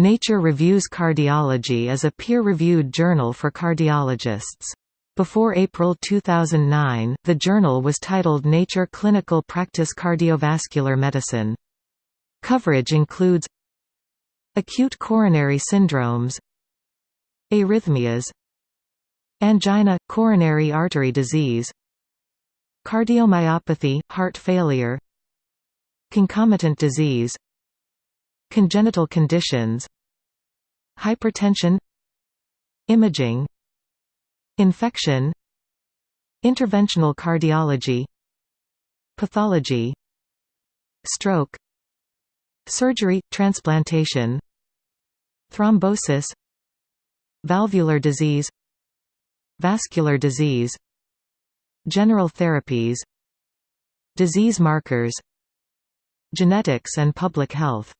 Nature Reviews Cardiology is a peer-reviewed journal for cardiologists. Before April 2009, the journal was titled Nature Clinical Practice Cardiovascular Medicine. Coverage includes acute coronary syndromes, arrhythmias, angina, coronary artery disease, cardiomyopathy, heart failure, concomitant disease, congenital conditions, hypertension, imaging, infection, interventional cardiology, pathology, stroke, surgery, transplantation, thrombosis, valvular disease, vascular disease, general therapies, disease markers, genetics and public health